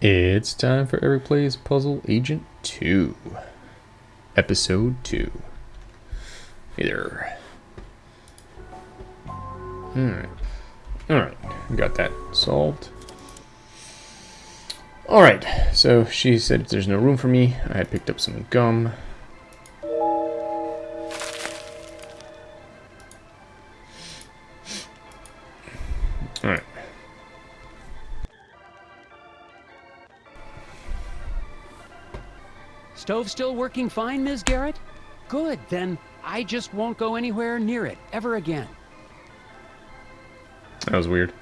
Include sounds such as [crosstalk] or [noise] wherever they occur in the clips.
It's time for Eric Plays Puzzle Agent 2. Episode 2. Hey there. Alright. Alright, got that solved. Alright, so she said there's no room for me, I had picked up some gum. Still working fine, Ms. Garrett? Good, then I just won't go anywhere near it ever again. That was weird.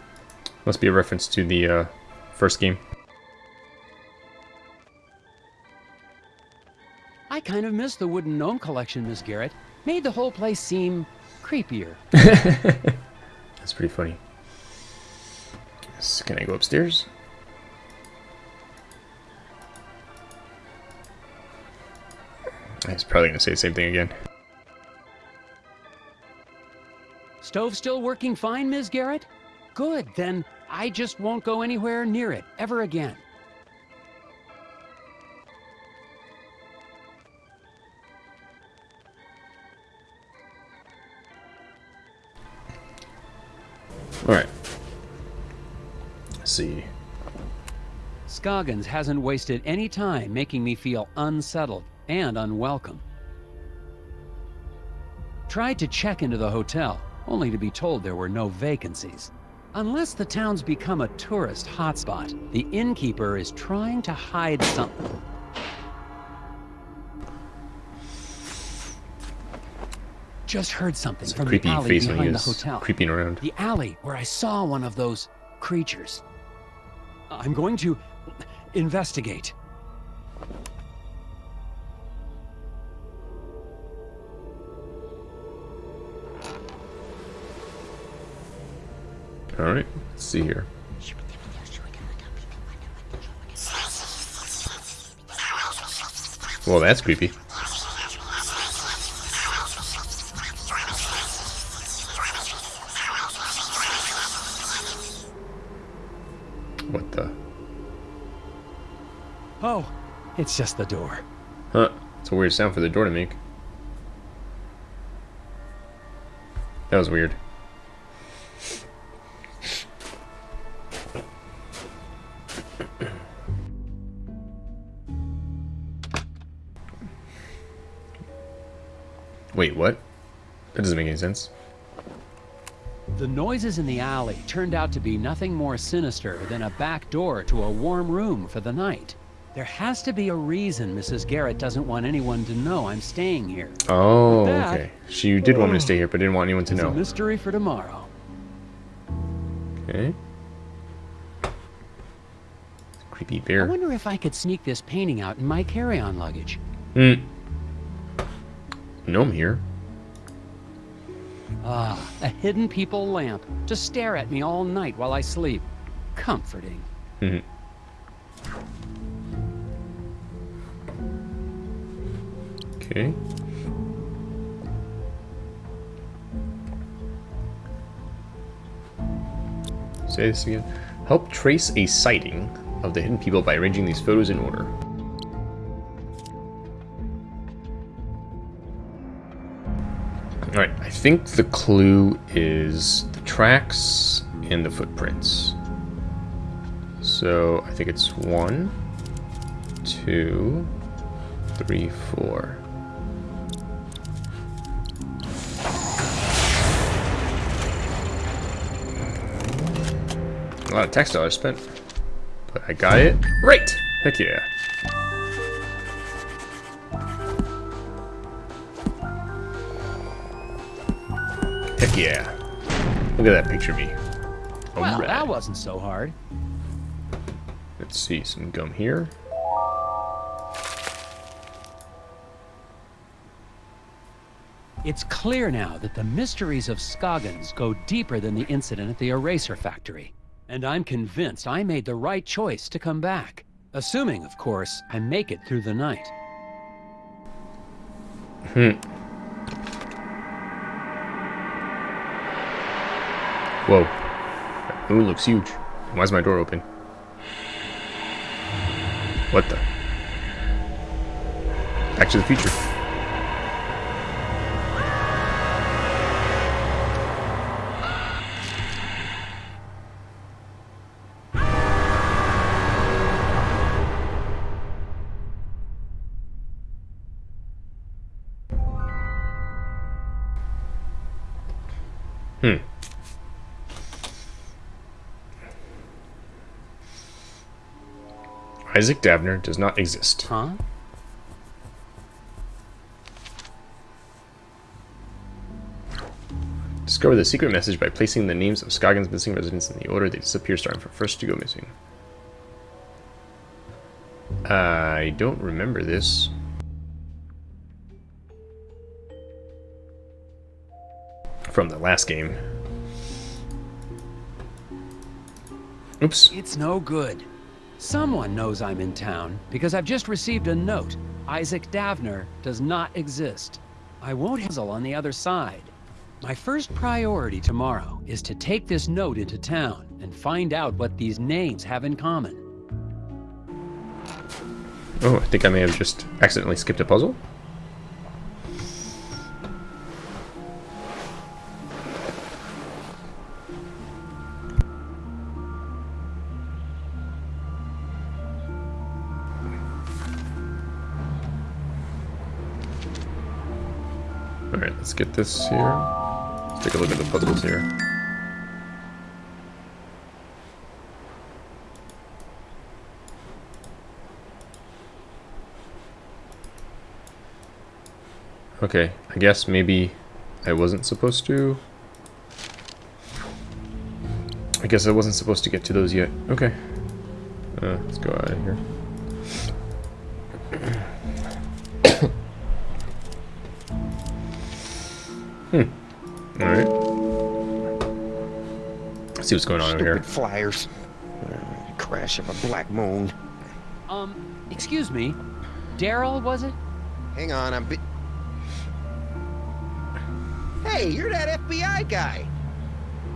Must be a reference to the uh, first game. I kind of miss the wooden gnome collection, Ms. Garrett. Made the whole place seem creepier. [laughs] That's pretty funny. Can I go upstairs? He's probably going to say the same thing again. Stove still working fine, Ms. Garrett? Good, then I just won't go anywhere near it ever again. Alright. See. Scoggins hasn't wasted any time making me feel unsettled and unwelcome. Tried to check into the hotel, only to be told there were no vacancies. Unless the town's become a tourist hotspot, the innkeeper is trying to hide something. Just heard something from the creepy alley behind the hotel. creeping around. The alley where I saw one of those creatures. I'm going to investigate. Alright, let's see here. Well, that's creepy. What the? Oh, it's just the door. Huh. It's a weird sound for the door to make. That was weird. Wait, what? That doesn't make any sense. The noises in the alley turned out to be nothing more sinister than a back door to a warm room for the night. There has to be a reason Mrs. Garrett doesn't want anyone to know I'm staying here. Oh, That- okay. She did want me to stay here, but didn't want anyone to It's a know. mystery for tomorrow. Okay. Creepy bear. I wonder if I could sneak this painting out in my carry-on luggage. Hmm. Gnome here. Ah, a hidden people lamp to stare at me all night while I sleep. Comforting. Mhm. Okay. Say this again. Help trace a sighting of the hidden people by arranging these photos in order. Think the clue is the tracks and the footprints. So I think it's one, two, three, four. A lot of text dollars spent, but I got it right. Heck yeah. Yeah. Look at that picture of me. Well, Alright. that wasn't so hard. Let's see, some gum here. It's clear now that the mysteries of Scoggins go deeper than the incident at the eraser factory. And I'm convinced I made the right choice to come back. Assuming, of course, I make it through the night. Hmm. Whoa. That moon looks huge. Why is my door open? What the? Back to the future. Isaac Davner does not exist. Huh? Discover the secret message by placing the names of Scoggins' missing residents in the order they disappear, starting from first to go missing. I don't remember this. From the last game. Oops. It's no good. Someone knows I'm in town because I've just received a note. Isaac Davner does not exist. I won't hassle on the other side. My first priority tomorrow is to take this note into town and find out what these names have in common. Oh, I think I may have just accidentally skipped a puzzle. This here. Let's take a look at the puzzles here. Okay, I guess maybe I wasn't supposed to. I guess I wasn't supposed to get to those yet. Okay. Uh, let's go out of here. Hmm. Alright. Let's see what's going on over Stupid here. flyers. Uh, crash of a black moon. Um, excuse me. Daryl, was it? Hang on, I'm. Bi- hey, you're that FBI guy.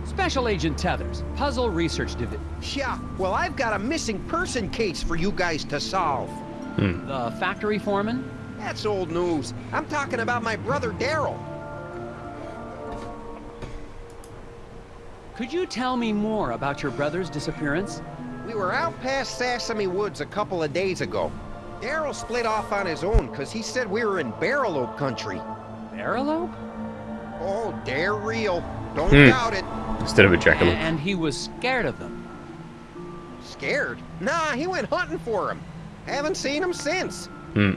Special Agent Tethers, Puzzle Research Division. Yeah. Well, I've got a missing person case for you guys to solve. Hmm. The factory foreman? That's old news. I'm talking about my brother Daryl. Could you tell me more about your brother's disappearance? We were out past Sesame Woods a couple of days ago. Daryl split off on his own because he said we were in Barrel Oak country. Barrelope? Oh, they're real. Don't Hmm. doubt it. Instead of a jackalope. And he was scared of them. Scared? Nah, he went hunting for him. Haven't seen him since. Hmm.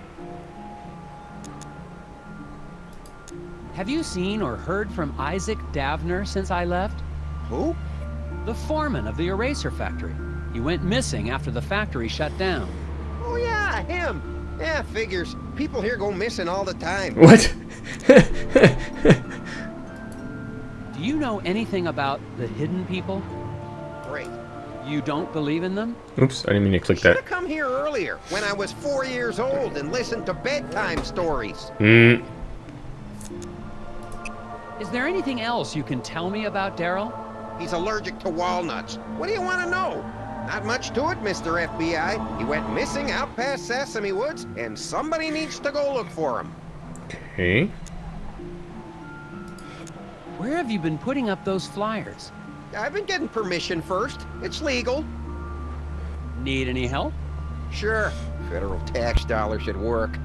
Have you seen or heard from Isaac Davner since I left? Who? The foreman of the eraser factory. He went missing after the factory shut down. Oh yeah, him. Yeah, figures. People here go missing all the time. What? [laughs] Do you know anything about the hidden people? Great. You don't believe in them? Oops, I didn't mean to click Should that. have come here earlier when I was four years old and listened to bedtime stories. Hmm. Is there anything else you can tell me about Daryl? He's allergic to walnuts. What do you want to know? Not much to it, Mr. FBI. He went missing out past Sesame Woods, and somebody needs to go look for him. Okay. Where have you been putting up those flyers? I've been getting permission first. It's legal. Need any help? Sure. Federal tax dollars should work.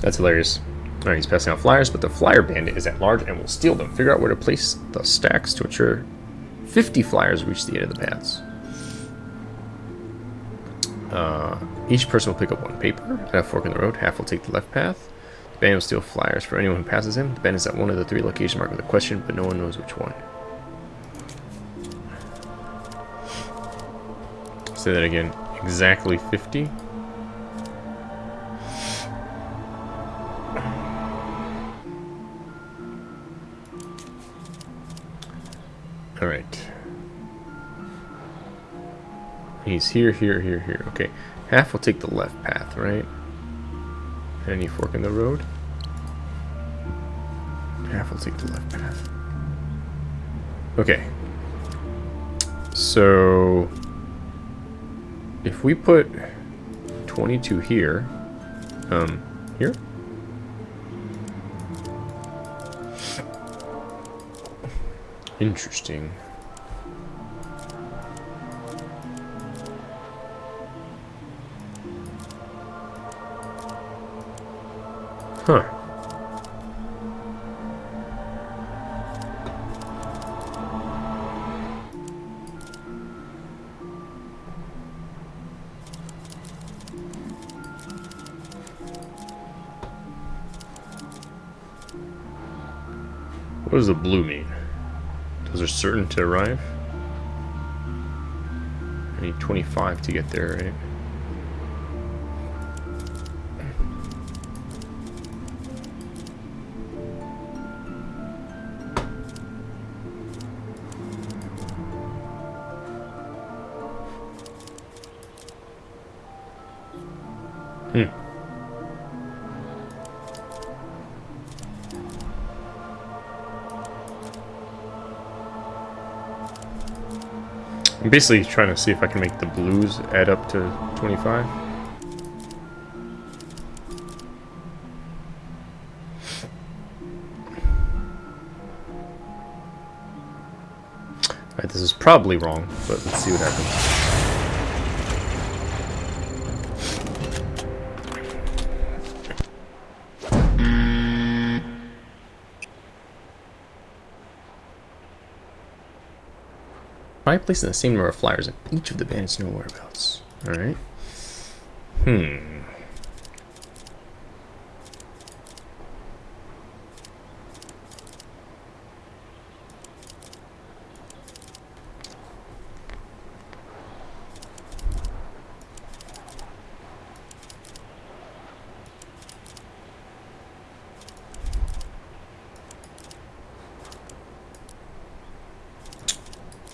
That's hilarious. Alright, he's passing out flyers, but the flyer bandit is at large and will steal them. Figure out where to place the stacks to ensure 50 flyers reach the end of the paths. Uh, each person will pick up one paper at a fork in the road. Half will take the left path. The bandit will steal flyers for anyone who passes him. The bandit is at one of the three locations marked with a question, but no one knows which one. Say that again. Exactly 50. Alright. He's here, here, here, here. Okay. Half will take the left path, right? Any fork in the road? Half will take the left path. Okay. So... If we put 22 here. Um, here? Interesting. Huh. What does the blue mean? Are certain to arrive? I need 25 to get there, right? Basically trying to see if I can make the blues add up to 25. Alright, this is probably wrong, but let's see what happens. Try placing the same number of flyers in each of the bandits know whereabouts. Alright. Hmm.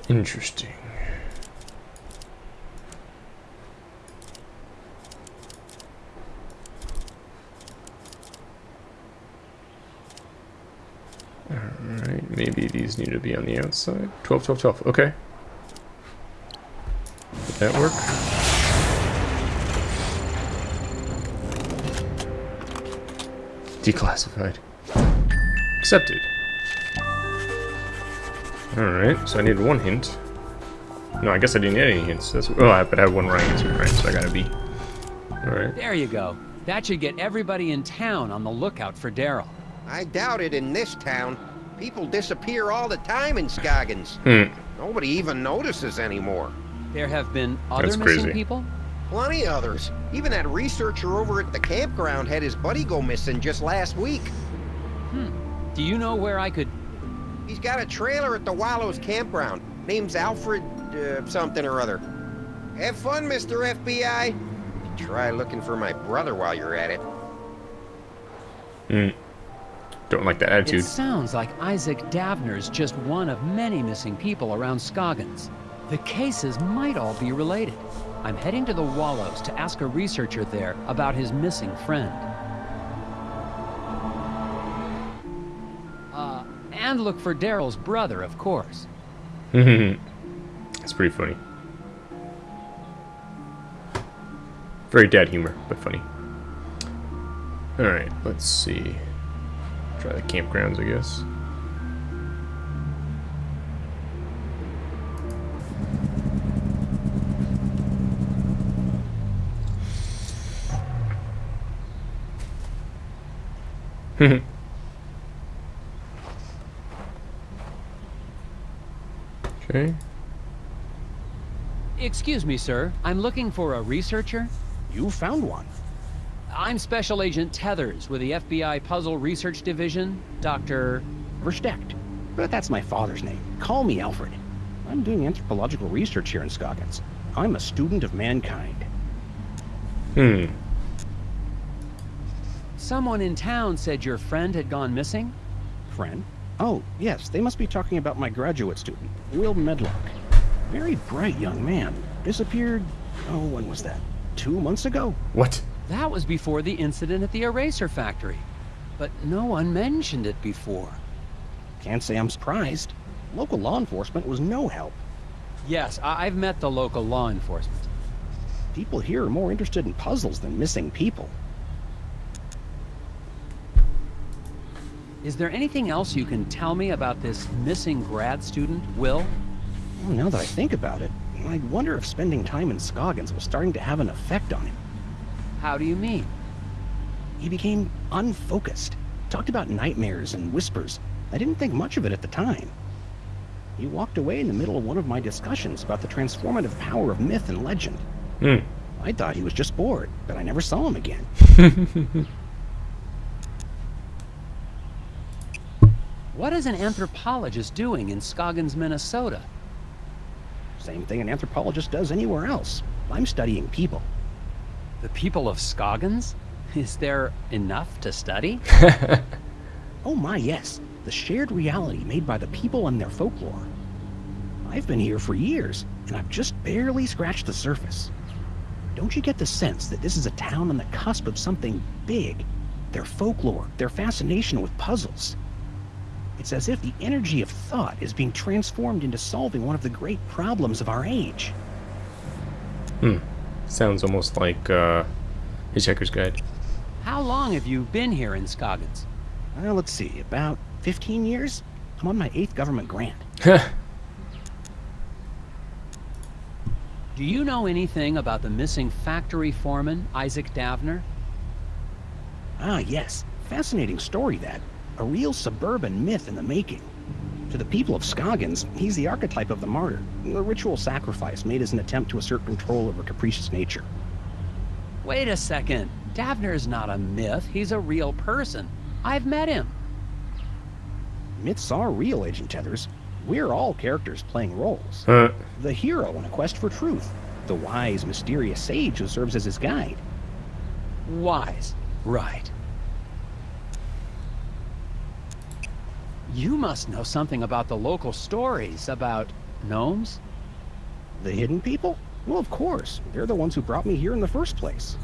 Interesting. Alright, maybe these need to be on the outside. 12, 12, 12. Okay. Did that work? Declassified. Accepted. Alright, so I need one hint. No, I guess I didn't get any hints. That's, oh, I, but I have one right answer, right? So I gotta be. Alright. There you go. That should get everybody in town on the lookout for Daryl. I doubt it in this town. People disappear all the time in Scoggins. Hmm. Nobody even notices anymore. There have been other That's missing crazy. people? Plenty others. Even that researcher over at the campground had his buddy go missing just last week. Hmm. Do you know where I could... He's got a trailer at the Wallows campground. Name's Alfred uh, something or other. Have fun, Mr. FBI. Try looking for my brother while you're at it. Hmm. Don't like that It attitude. sounds like Isaac Davner's just one of many missing people around Scoggins. The cases might all be related. I'm heading to the Wallows to ask a researcher there about his missing friend. And look for Daryl's brother, of course. [laughs] It's pretty funny. Very dad humor, but funny. Alright, let's see. Try the campgrounds, I guess. [laughs] okay. Excuse me, sir. I'm looking for a researcher. You found one. I'm Special Agent Tethers with the FBI Puzzle Research Division. Dr. Versteckt. But that's my father's name. Call me Alfred. I'm doing anthropological research here in Scoggins. I'm a student of mankind. Hmm. Someone in town said your friend had gone missing? Friend? Oh, yes, they must be talking about my graduate student, Will Medlock. Very bright young man. Disappeared, oh, when was that? Two months ago? What? That was before the incident at the eraser factory. But no one mentioned it before. Can't say I'm surprised. Local law enforcement was no help. Yes, I- I've met the local law enforcement. People here are more interested in puzzles than missing people. Is there anything else you can tell me about this missing grad student, Will? Well, now that I think about it, I wonder if spending time in Scoggins was starting to have an effect on him. How do you mean? He became unfocused. Talked about nightmares and whispers. I didn't think much of it at the time. He walked away in the middle of one of my discussions about the transformative power of myth and legend. Hmm. I thought he was just bored, but I never saw him again. [laughs] What is an anthropologist doing in Scoggins, Minnesota? Same thing an anthropologist does anywhere else. I'm studying people. The people of Scoggins? [laughs] Is there enough to study? [laughs] Oh my, yes. The shared reality made by the people and their folklore. I've been here for years, and I've just barely scratched the surface. Don't you get the sense that this is a town on the cusp of something big? Their folklore, their fascination with puzzles. It's as if the energy of thought is being transformed into solving one of the great problems of our age. Hmm. Sounds almost like uh, Hitchhiker's Guide. How long have you been here in Scoggins? Well, let's see, about 15 years? I'm on my eighth government grant. [laughs] Do you know anything about the missing factory foreman, Isaac Davner? Ah, yes. Fascinating story, that. A real suburban myth in the making. To the people of Scoggins, he's the archetype of the martyr, a ritual sacrifice made as an attempt to assert control over capricious nature. Wait a second. Davner is not a myth. He's a real person. I've met him. Myths are real, Agent Tethers. We're all characters playing roles. Huh. The hero in a quest for truth, the wise, mysterious sage who serves as his guide. Wise. Right. You must know something about the local stories about gnomes? The hidden people? Well, of course. They're the ones who brought me here in the first place.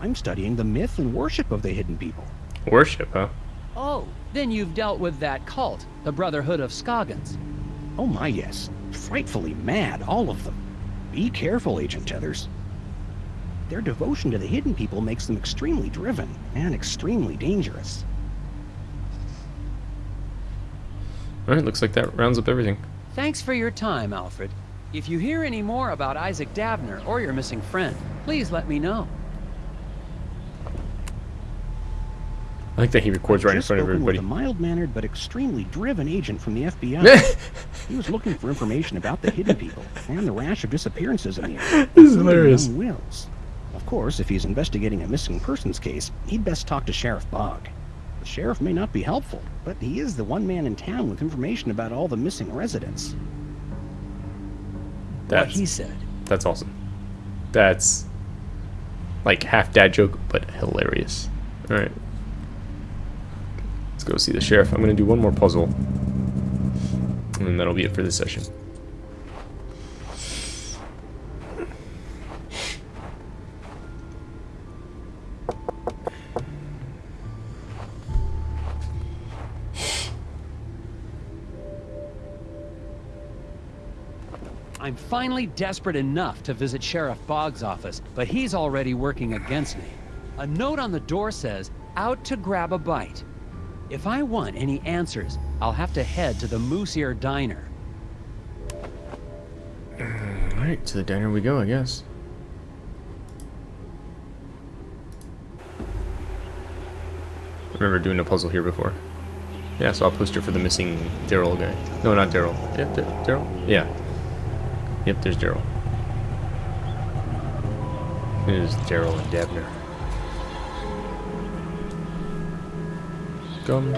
I'm studying the myth and worship of the hidden people. Worship, huh? Oh, then you've dealt with that cult, the Brotherhood of Scoggins. Oh my, yes. Frightfully mad, all of them. Be careful, Agent Tethers. Their devotion to the hidden people makes them extremely driven and extremely dangerous. Alright, looks like that rounds up everything. Thanks for your time, Alfred. If you hear any more about Isaac Davner or your missing friend, please let me know. I like that he records right in Just front of spoken everybody. With a mild-mannered but extremely driven agent from the FBI. [laughs] he was looking for information about the hidden people and the rash of disappearances in the area. [laughs] This is hilarious. Wills. Of course, if he's investigating a missing persons case, he'd best talk to Sheriff Bogg. The sheriff may not be helpful, but he is the one man in town with information about all the missing residents. What That's he said. that's awesome. That's like half dad joke, but hilarious. All right, let's go see the sheriff. I'm gonna do one more puzzle, and then that'll be it for this session. Finally desperate enough to visit Sheriff Boggs' office, but he's already working against me. A note on the door says, out to grab a bite. If I want any answers, I'll have to head to the Moose Ear Diner. Uh, all right, to the diner we go, I guess. I Remember doing a puzzle here before. Yeah, so I'll poster for the missing Daryl guy. No, not Daryl. Yeah, Daryl? Yeah. Yep, there's Daryl. There's Daryl and Davner. Gum.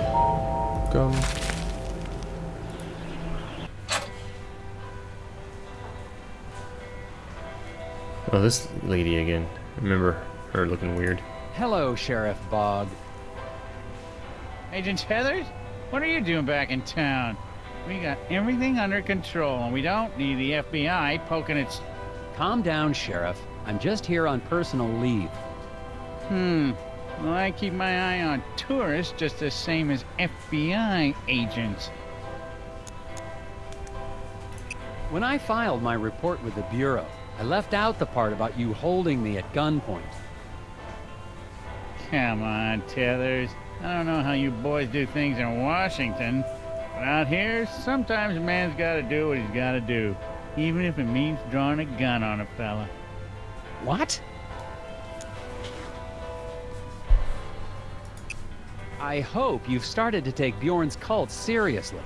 Gum. Oh, this lady again. Remember her looking weird. Hello, Sheriff Bog. Agent Tethers, what are you doing back in town? We got everything under control, and we don't need the FBI poking its. Calm down, Sheriff. I'm just here on personal leave. Hmm. Well, I keep my eye on tourists just the same as FBI agents. When I filed my report with the Bureau, I left out the part about you holding me at gunpoint. Come on, Tethers. I don't know how you boys do things in Washington, but out here, sometimes a man's gotta do what he's gotta do, even if it means drawing a gun on a fella. What? I hope you've started to take Bjorn's cult seriously.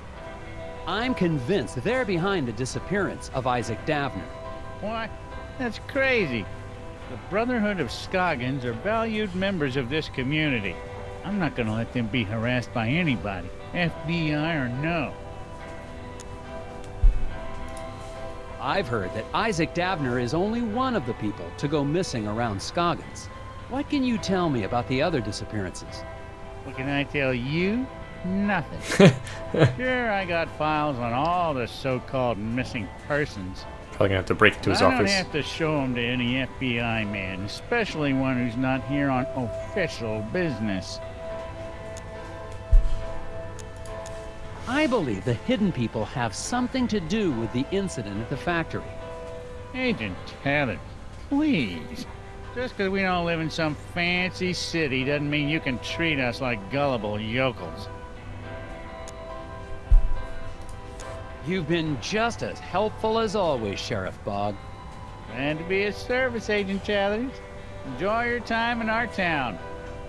I'm convinced they're behind the disappearance of Isaac Davner. Why, That's crazy. The Brotherhood of Scoggins are valued members of this community. I'm not gonna let them be harassed by anybody, FBI or no. I've heard that Isaac Davner is only one of the people to go missing around Scoggins. What can you tell me about the other disappearances? What can I tell you? Nothing. [laughs] sure, I got files on all the so-called missing persons. Probably gonna have to break into his office. I don't have to show them to any FBI man, especially one who's not here on official business. I believe the hidden people have something to do with the incident at the factory. Agent Taylor, please. Just because we don't live in some fancy city doesn't mean you can treat us like gullible yokels. You've been just as helpful as always, Sheriff Bog. And to be a service, Agent Tethers. Enjoy your time in our town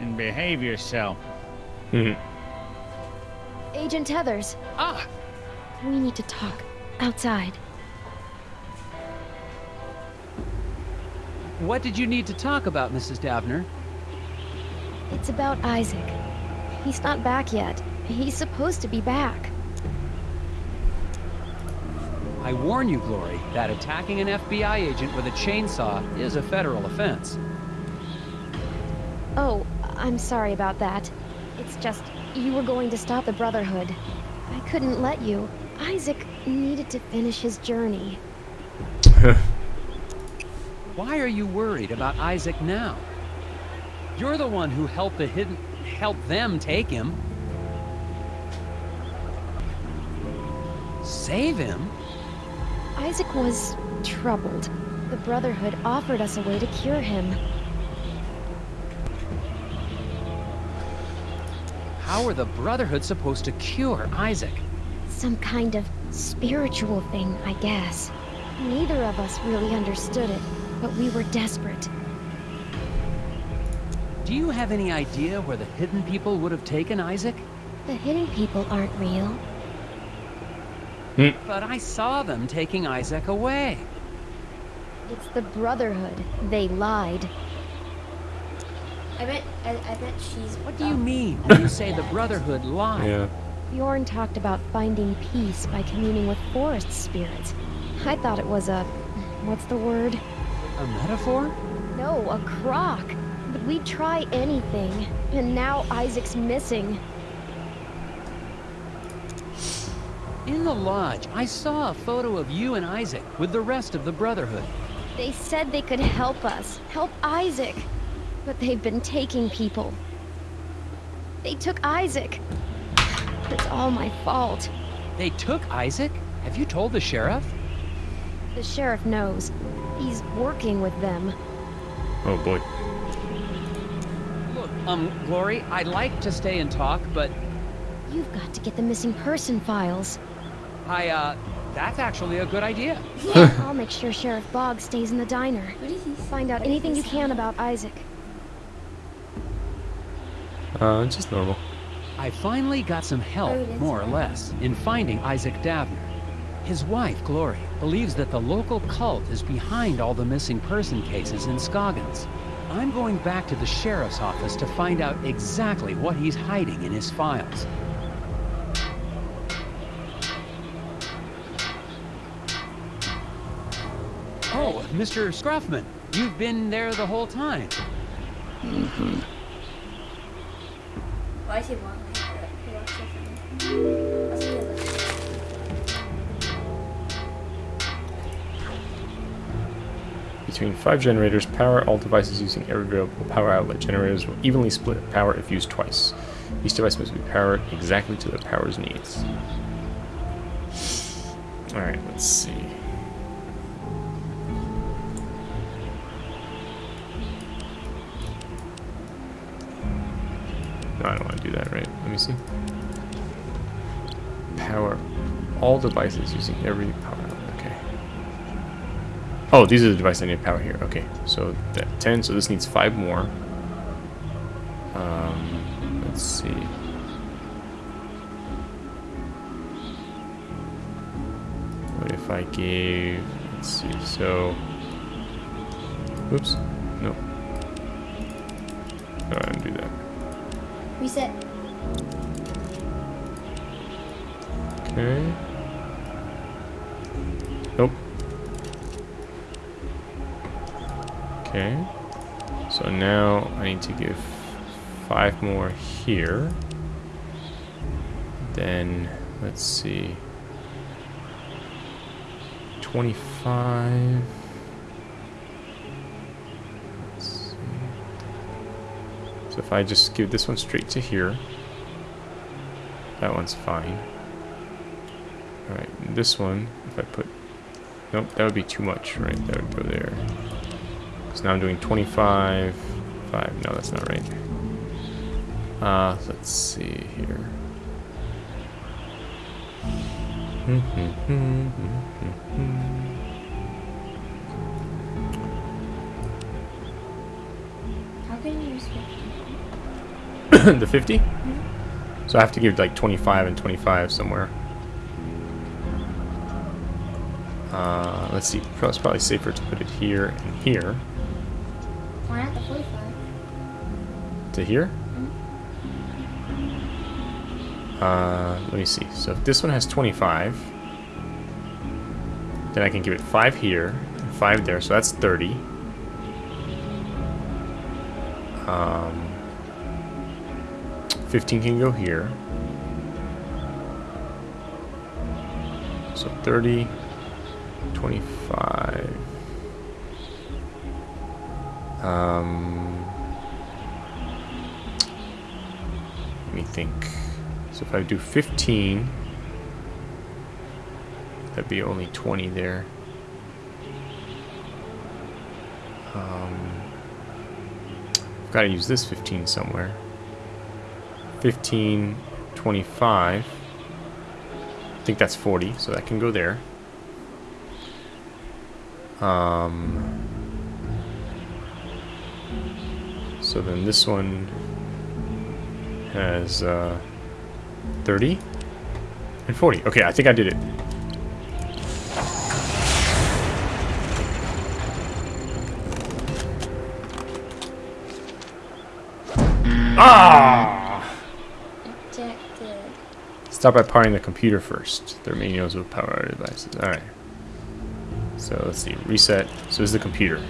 and behave yourself. Mhm. [laughs] Agent Tethers, Ah! we need to talk. Outside. What did you need to talk about, Mrs. Davner? It's about Isaac. He's not back yet. He's supposed to be back. I warn you, Glory, that attacking an FBI agent with a chainsaw is a federal offense. Oh, I'm sorry about that. It's just, you were going to stop the Brotherhood. I couldn't let you. Isaac needed to finish his journey. [laughs] Why are you worried about Isaac now? You're the one who helped the hidden... helped them take him. Save him? Isaac was troubled. The Brotherhood offered us a way to cure him. How are the Brotherhood supposed to cure Isaac? Some kind of spiritual thing, I guess. Neither of us really understood it, but we were desperate. Do you have any idea where the hidden people would have taken Isaac? The hidden people aren't real. Hmm. But I saw them taking Isaac away. It's the Brotherhood. They lied. I bet I, I bet she's What do you mean when you say the Brotherhood lied? Yeah. Bjorn talked about finding peace by communing with forest spirits. I thought it was a... what's the word? A metaphor? No, a crock. But we'd try anything. And now Isaac's missing. In the lodge, I saw a photo of you and Isaac with the rest of the Brotherhood. They said they could help us. Help Isaac. But they've been taking people. They took Isaac. It's all my fault. They took Isaac? Have you told the sheriff? The sheriff knows. He's working with them. Oh boy. Look, um, Glory, I'd like to stay and talk, but You've got to get the missing person files. I, uh, that's actually a good idea. [laughs] I'll make sure Sheriff Boggs stays in the diner. What did he Find out anything you can about Isaac. Uh, just normal. I finally got some help, Oh, that's more or less, in finding Isaac Davner. His wife, Glory, believes that the local cult is behind all the missing person cases in Scoggins. I'm going back to the sheriff's office to find out exactly what he's hiding in his files. Oh, Mr. Scruffman, you've been there the whole time. Why is Between five generators, power all devices using every available power outlet. Generators will evenly split power if used twice. Each device must be powered exactly to the power's needs. Alright, let's see. I don't want to do that, right? Let me see. Power all devices using every power. Okay. Oh, these are the devices I need power here. Okay, so that 10, so this needs 5 more. Um, let's see. What if I gave, let's see, so, oops, Reset. Okay. Nope. Okay. So now I need to give five more here. Then, let's see. 25. Let's see. If I just give this one straight to here, that one's fine. Alright, this one, if I put... Nope, that would be too much, right? That would go there. Because now I'm doing 25... 5. No, that's not right. Uh, let's see here. How [coughs] the 50? So I have to give like 25 and 25 somewhere. Uh, let's see. It's probably safer to put it here and here. Why not the 45? To here? Uh, let me see. So if this one has 25, then I can give it 5 here and 5 there, so that's 30. Um, 15 can go here. So 30, 25. Um, let me think. So if I do 15, that'd be only 20 there. Um, I've got to use this 15 somewhere. 15, 25. I think that's 40, so that can go there. Um, so then this one has uh, 30 and 40. Okay, I think I did it. Ah! Start by powering the computer first. There are manuals with power devices. Alright. So let's see. Reset. So this is the computer.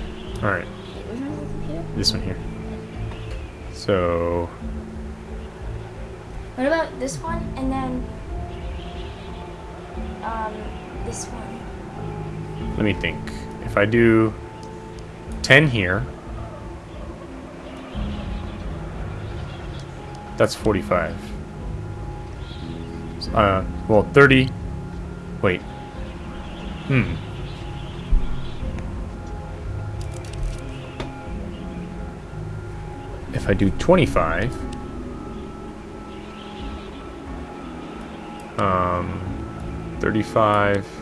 Alright. Wait, which one's the computer? This one here. So What about this one and then um this one? let me think. If I do 10 here, that's 45. Uh, well, 30. Wait. Hmm. If I do 25, um, 35.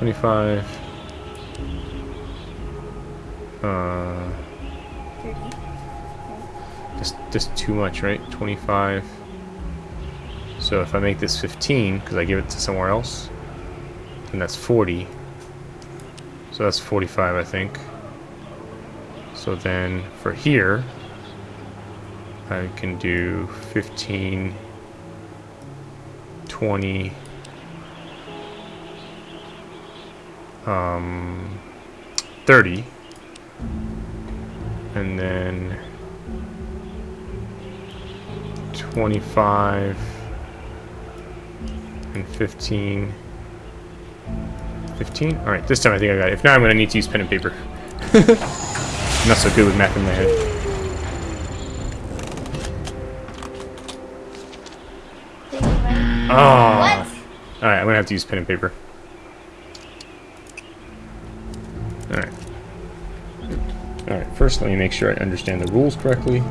25. Uh, just, just too much, right? 25. So if I make this 15, because I give it to somewhere else, then that's 40. So that's 45, I think. So then for here, I can do 15, 20, um, 30, and then 25 and 15. 15? Alright, this time I think I got it. If not, I'm going to need to use pen and paper. I'm [laughs] not so good with math in my head. Think right? Alright, I'm gonna have to use pen and paper. Alright. Alright, first let me make sure I understand the rules correctly.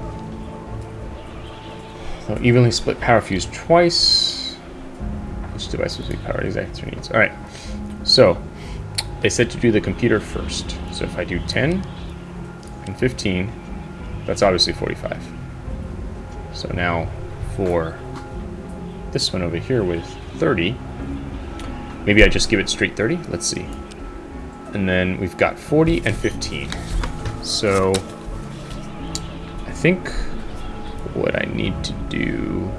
So evenly split power fuse twice. Each device must be powered exactly their needs. Alright, so they said to do the computer first. So if I do 10 and 15, that's obviously 45. So now for this one over here with 30, maybe I just give it straight 30? Let's see. And then we've got 40 and 15. So I think what I need to do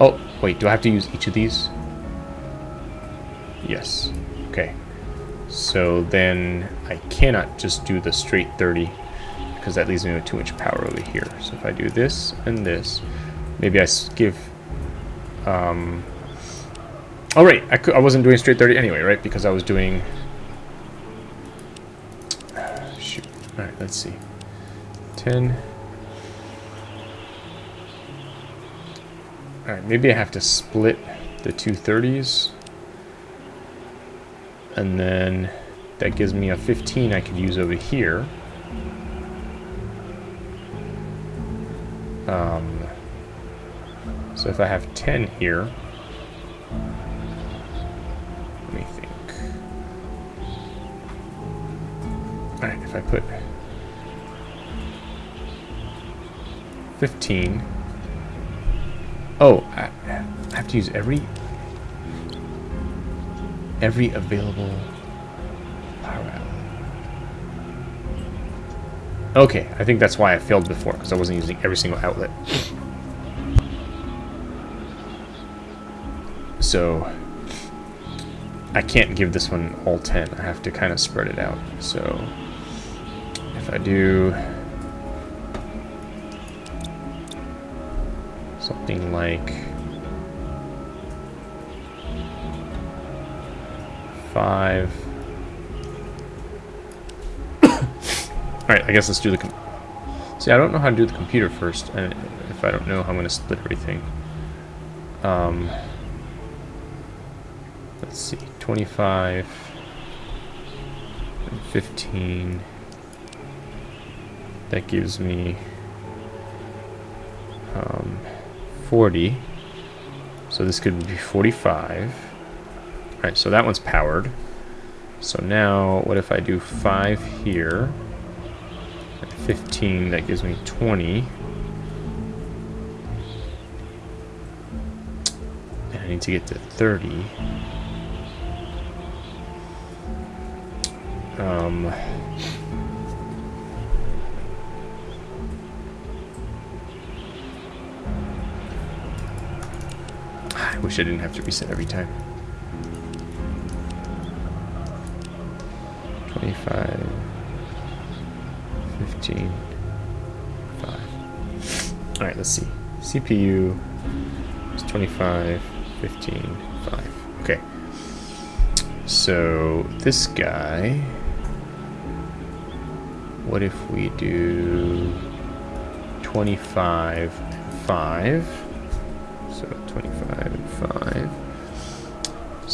Oh, wait, do I have to use each of these? Yes. Okay. So then I cannot just do the straight 30 because that leaves me with too much power over here. So if I do this and this, maybe I give... Um, oh, right. I, I wasn't doing straight 30 anyway, right? Because I was doing... Shoot. All right, let's see. 10... Alright, maybe I have to split the two 30s. And then that gives me a 15 I could use over here. Um, so if I have 10 here, I put 15 Oh, I, I have to use every every available power outlet. Okay, I think that's why I failed before, because I wasn't using every single outlet. So, I can't give this one all 10. I have to kind of spread it out. So, if I do something like five. [coughs] Alright, I guess let's do the... See, I don't know how to do the computer first, and if I don't know how I'm going to split everything. Um, let's see, 25 and 15. That gives me um, 40. So this could be 45. Alright, so that one's powered. So now, what if I do 5 here? 15, that gives me 20. And I need to get to 30. Um... wish I didn't have to reset every time. 25, 15, 5. Alright, let's see. CPU is 25, 15, 5. Okay. So, this guy... What if we do 25 5? So 25 and 5.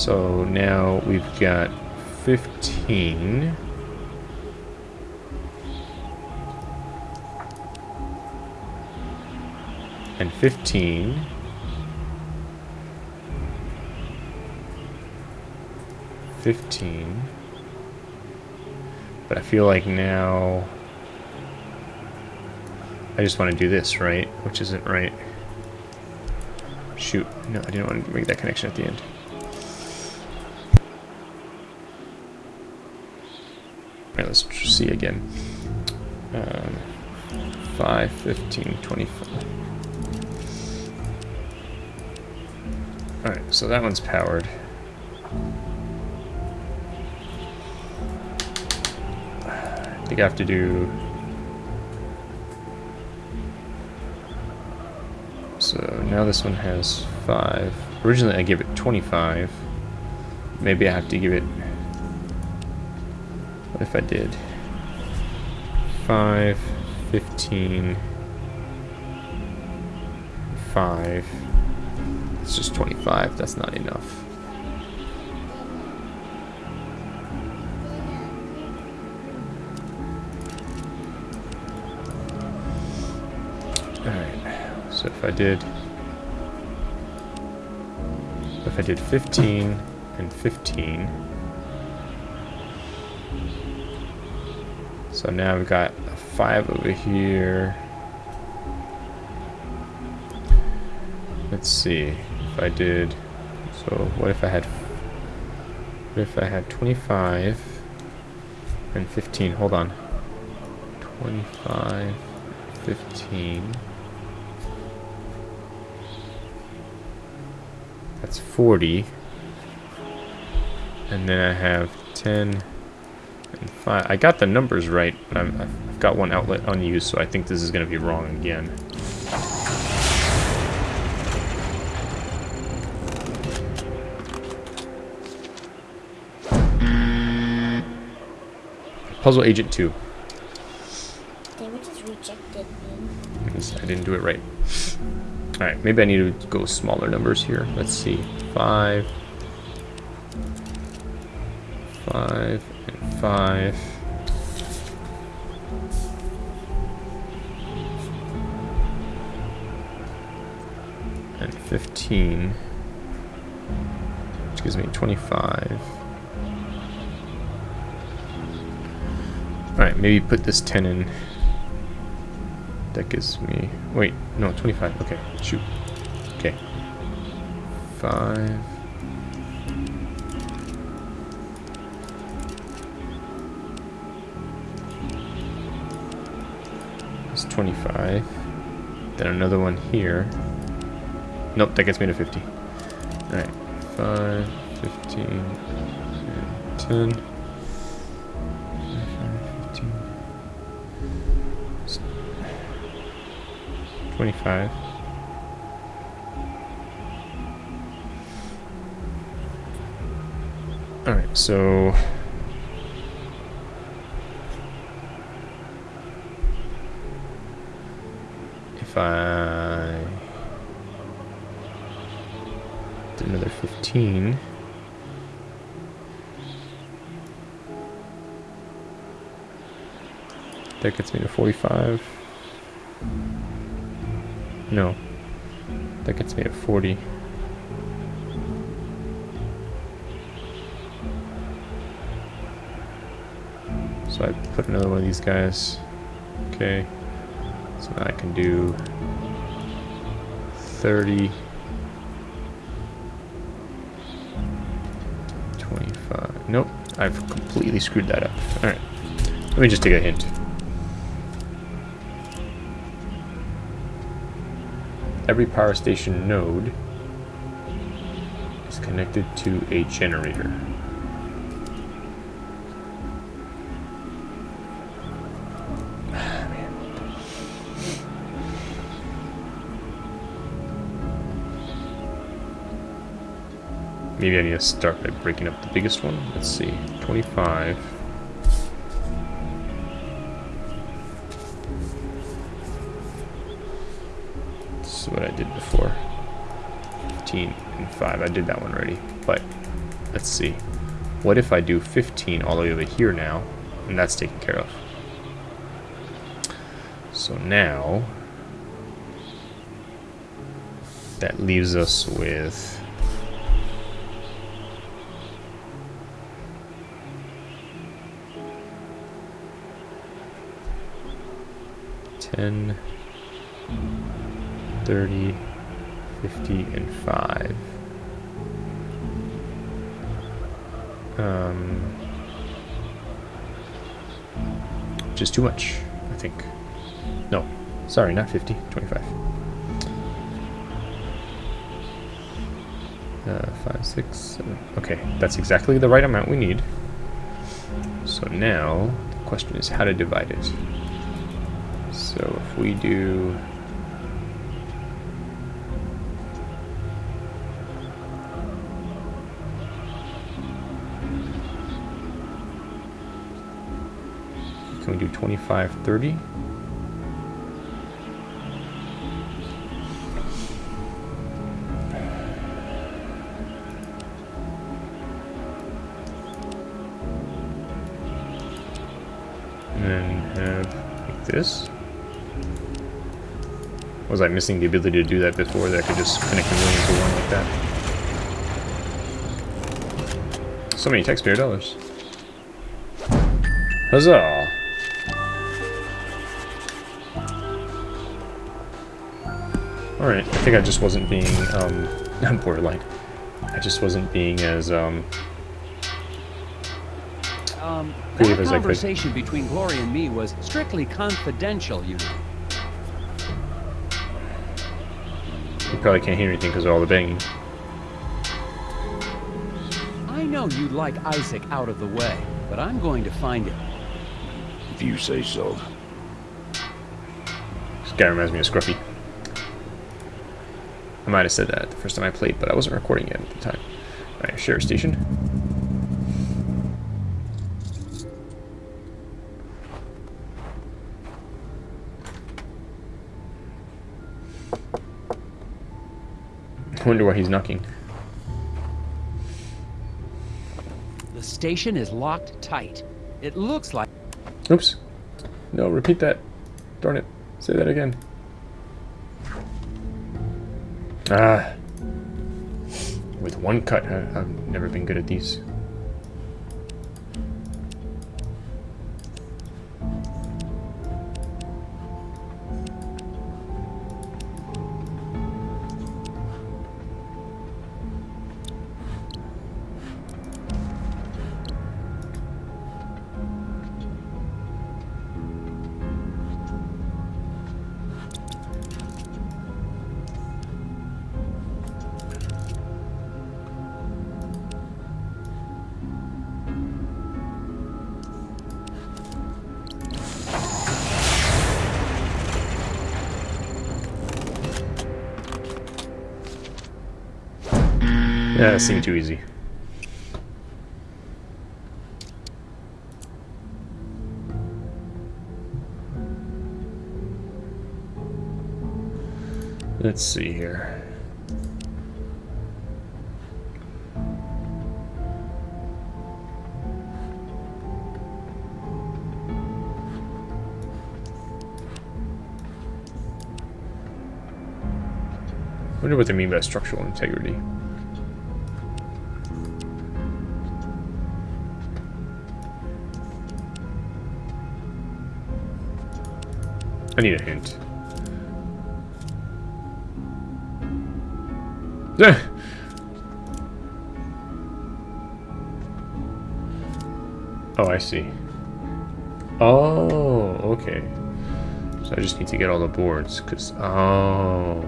So now we've got 15. And 15. Fifteen. But I feel like now I just want to do this, right? Which isn't right. Shoot. No, I didn't want to make that connection at the end. Alright, let's see again. Um, 5, 15, 25. Alright, so that one's powered. I think I have to do So now this one has 5. Originally I gave it 25. Maybe I have to give it... What if I did? 5, 15, 25. It's just 25. That's not enough. Alright. So if I did... If I did 15 and 15... So now we've got a 5 over here. Let's see. If I did... So what if I had... What if I had 25 and 15? Hold on. 25, 15... That's 40. And then I have 10 5. I got the numbers right, but i have got one outlet unused, so I think this is going to be wrong again. Puzzle Agent 2. They were just rejected me. I didn't do it right. Alright, maybe I need to go smaller numbers here. Let's see. Five. Five and five. And 15. Which gives me 25. Alright, maybe put this 10 in that gives me... Wait, no, 25. Okay, shoot. Okay. 5... 25. Then another one here. Nope, that gets me to 50. Alright. 5, 15, and 10. 25. Alright, so... If I... Did another 15... That gets me to 45. No. That gets me at 40. So I put another one of these guys. Okay. So now I can do 30. 25. Nope. I've completely screwed that up. Alright. Let me just take a hint. every power station node is connected to a generator. Maybe I need to start by breaking up the biggest one. Let's see, 25. This is what I did before. 15 and 5. I did that one already. But let's see. What if I do 15 all the way over here now? And that's taken care of. So now that leaves us with ten 30, 50, and 5. Um, which is too much, I think. No, sorry, not 50, 25. Uh, 5, 6, 7. Okay, that's exactly the right amount we need. So now, the question is how to divide it. So if we do Can we do 25, 30? And have this. Was I missing the ability to do that before? That I could just connect them into one like that. So many taxpayer dollars. Huzzah! Alright, I think I just wasn't being, um, [laughs] borderline. I just wasn't being as, um, Um, that as I could. conversation between Glory and me was strictly confidential, you know. Probably can't hear anything because of all the banging. I know you'd like Isaac out of the way, but I'm going to find him. If you say so. This guy reminds me of Scruffy. I might have said that the first time I played, but I wasn't recording it at the time. Alright, share station. Wonder why he's knocking. The station is locked tight. It looks like Oops. No, repeat that. Darn it. Say that again. Ah. With one cut, I, I've never been good at these. That seemed too easy. Let's see here. wonder what they mean by structural integrity. I need a hint. Eh. oh, I see. Oh, okay. So I just need to get all the boards, because... Oh...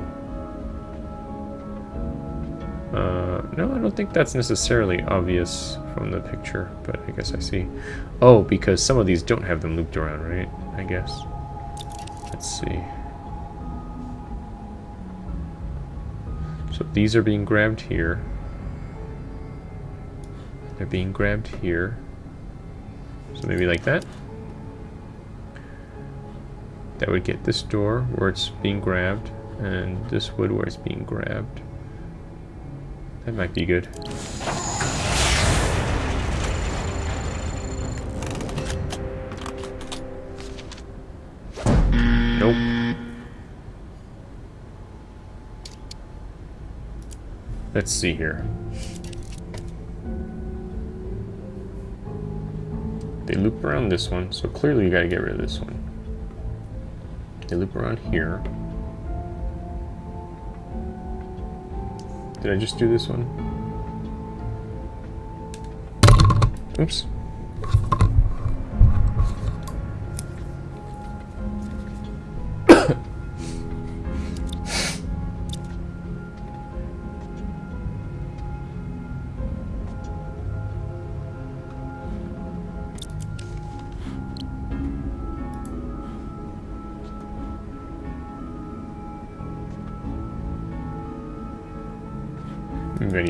Uh, no, I don't think that's necessarily obvious from the picture, but I guess I see. Oh, because some of these don't have them looped around, right? I guess. Let's see. So these are being grabbed here. They're being grabbed here. So maybe like that. That would get this door where it's being grabbed, and this wood where it's being grabbed. That might be good. Let's see here. They loop around this one, so clearly you gotta get rid of this one. They loop around here. Did I just do this one? Oops.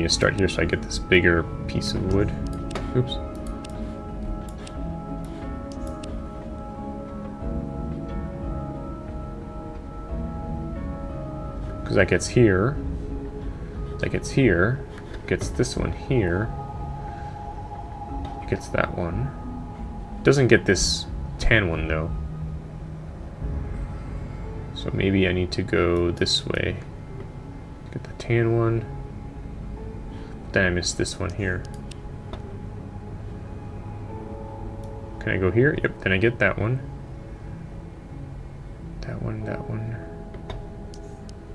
To start here so I get this bigger piece of wood. Oops. Because that gets here. That gets here. Gets this one here. Gets that one. Doesn't get this tan one though. So maybe I need to go this way. Get the tan one. Then I missed this one here. Can I go here? Yep, then I get that one. That one, that one.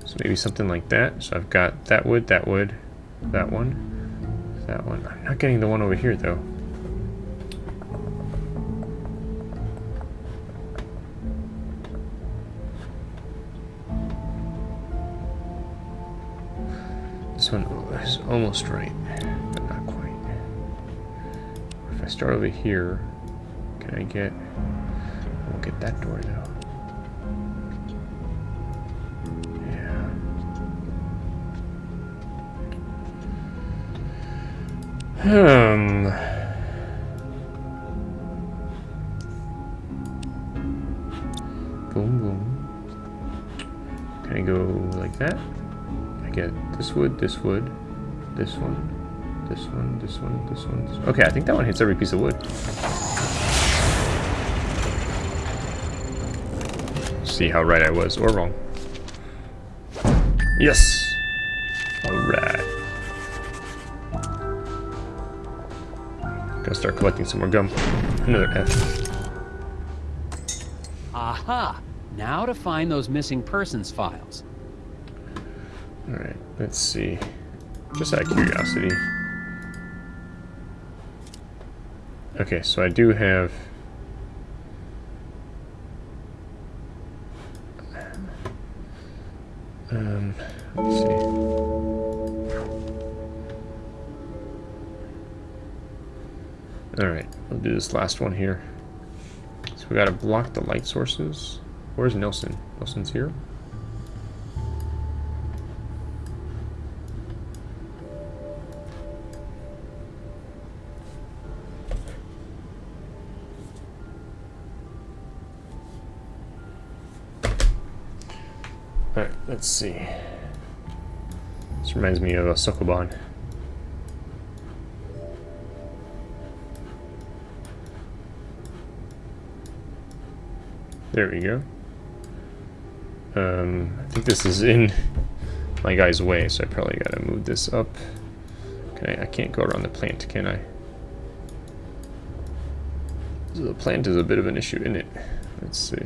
So maybe something like that. So I've got that wood, that wood, that one, that one. I'm not getting the one over here though. Almost right, but not quite. If I start over here, can I get... Won't get that door though. Yeah. Hmm. Boom, boom. Can I go like that? I get this wood, this wood, this one, this one, this one, this one. This one. Okay, I think that one hits every piece of wood. See how right I was, or wrong. Yes! Alright. Gotta start collecting some more gum. Another F. Aha! Now to find those missing persons files. Alright, let's see. Just out of curiosity. Okay, so I do have... Um, let's see. Alright, I'll do this last one here. So we gotta block the light sources. Where's Nelson? Nelson's here? See. This reminds me of a Sokoban. There we go. Um, I think this is in my guy's way, so I probably gotta move this up. Can I, can't go around the plant, can I? So the plant is a bit of an issue, isn't it? Let's see.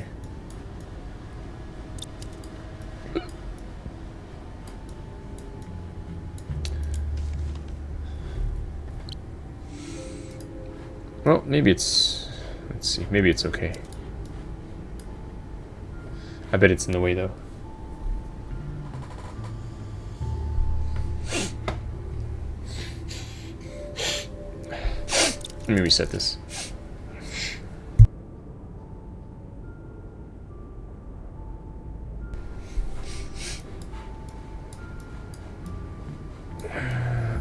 Maybe it's... Let's see. Maybe it's okay. I bet it's in the way, though. Let me reset this.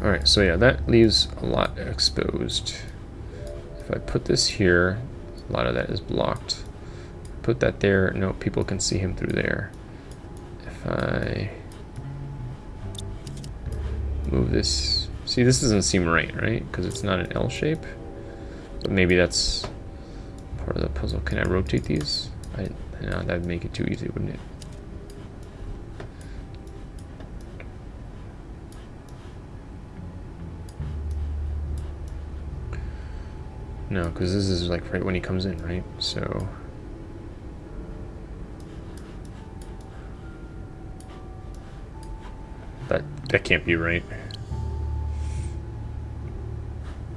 Alright, so yeah, that leaves a lot exposed. If I put this here, a lot of that is blocked. Put that there, no, people can see him through there. If I move this, see this doesn't seem right, right? Because it's not an L shape. But maybe that's part of the puzzle. Can I rotate these? I, no, that'd make it too easy, wouldn't it? No, because this is like right when he comes in, right? So... That, that can't be right.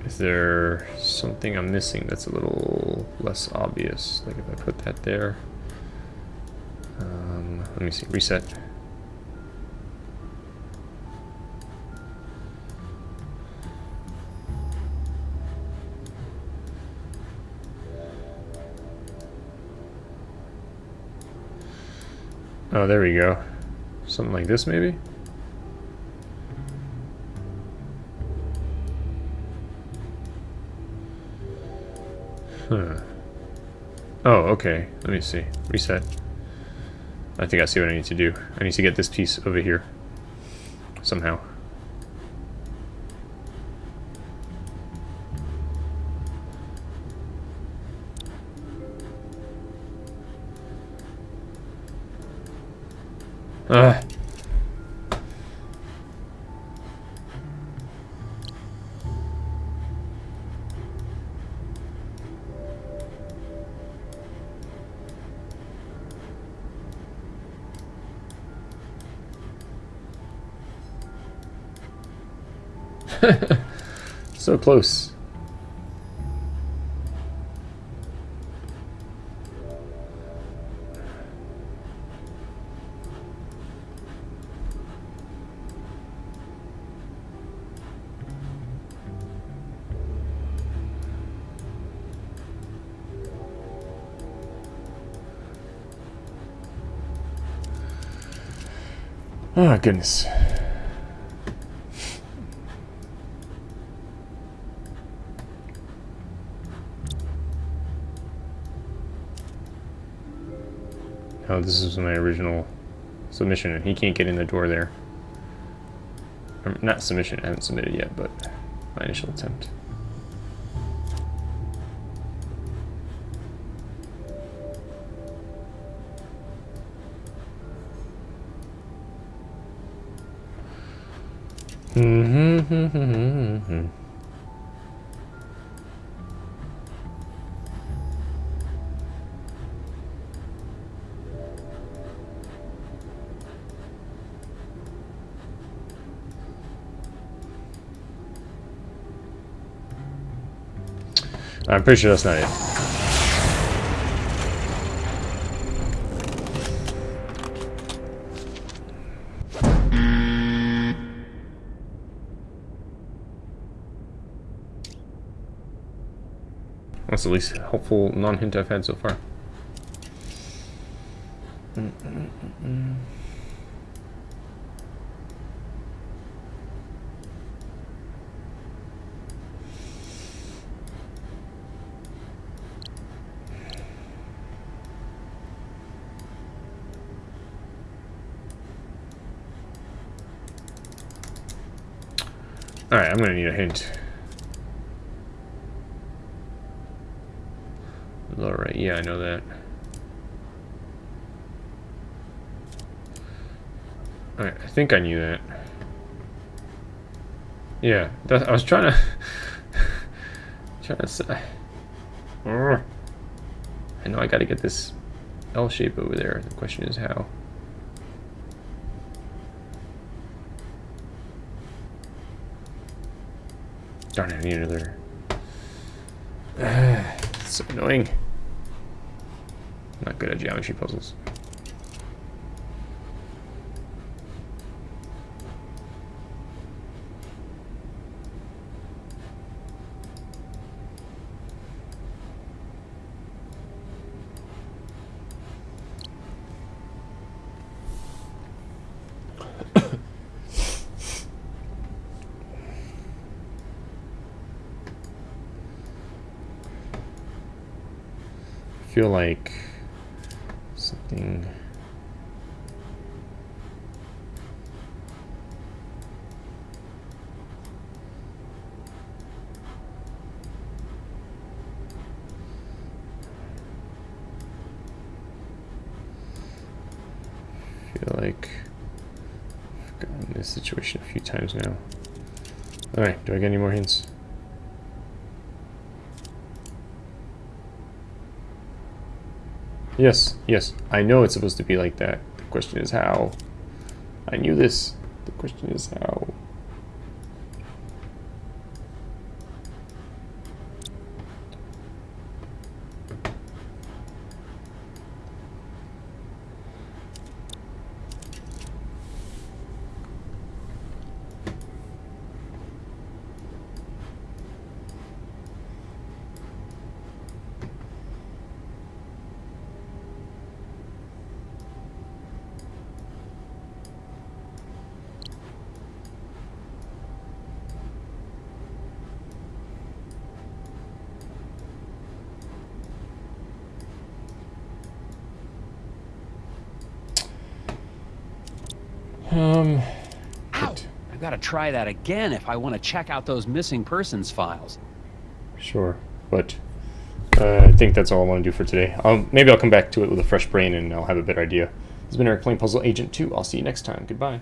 Is there something I'm missing that's a little less obvious? Like if I put that there... Um, let me see, reset. Oh, there we go. Something like this, maybe? Huh. Oh, okay. Let me see. Reset. I think I see what I need to do. I need to get this piece over here. Somehow. Ugh. [laughs] so close. Oh goodness. Oh, this is my original submission, and he can't get in the door there. Not submission, I haven't submitted yet, but my initial attempt. I'm pretty sure that's not it. That's the least helpful non-hint I've had so far. Alright, I'm gonna need a hint. Alright, yeah, I know that. Alright, I think I knew that. Yeah, that, I was trying [laughs] to... trying to say... I know I gotta get this L shape over there. The question is how. Darn it, I need another. [sighs] it's so annoying. Not good at geometry puzzles. [coughs] feel like something feel like I've gotten this situation a few times now. Alright, do I get any more hints? Yes, yes. I know it's supposed to be like that. The question is how. I knew this. The question is how. Um. Ow! I gotta try that again if I want to check out those missing persons files. Sure, but uh, I think that's all I want to do for today. Um, maybe I'll come back to it with a fresh brain and I'll have a better idea. This has been Eric playing Puzzle Agent 2. I'll see you next time. Goodbye.